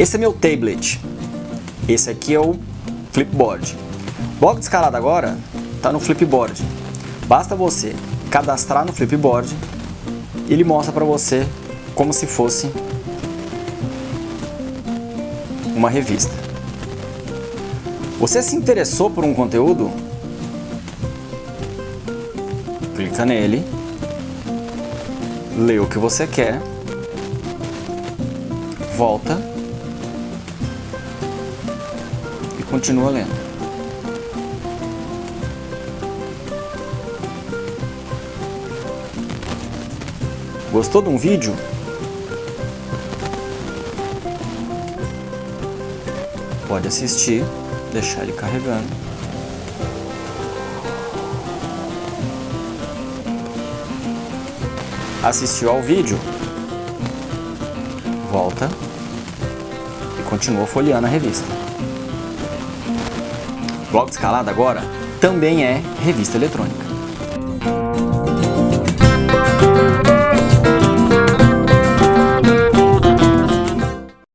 Esse é meu tablet. Esse aqui é o Flipboard. Bloco de escalada agora está no Flipboard. Basta você cadastrar no Flipboard e ele mostra para você como se fosse uma revista. Você se interessou por um conteúdo? Clica nele, lê o que você quer, volta continua lendo. Gostou de um vídeo? Pode assistir, deixar ele carregando. Assistiu ao vídeo? Volta e continua folheando a revista. Blog Escalada agora também é revista eletrônica.